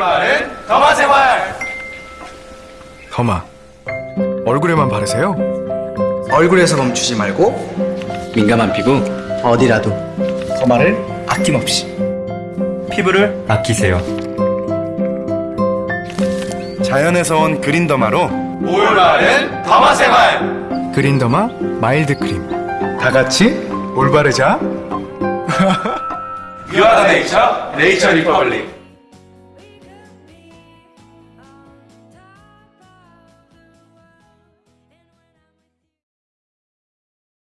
올바른 derma 생활. derma 얼굴에만 바르세요? 얼굴에서 멈추지 말고 민감한 피부 어디라도 derma를 아낌없이 피부를 아끼세요. 자연에서 온 Green Derma로 올바른 derma 생활. Green Derma Mild 크림 다 같이 올바르자 유아더 네이처 네이처 리퍼블릭.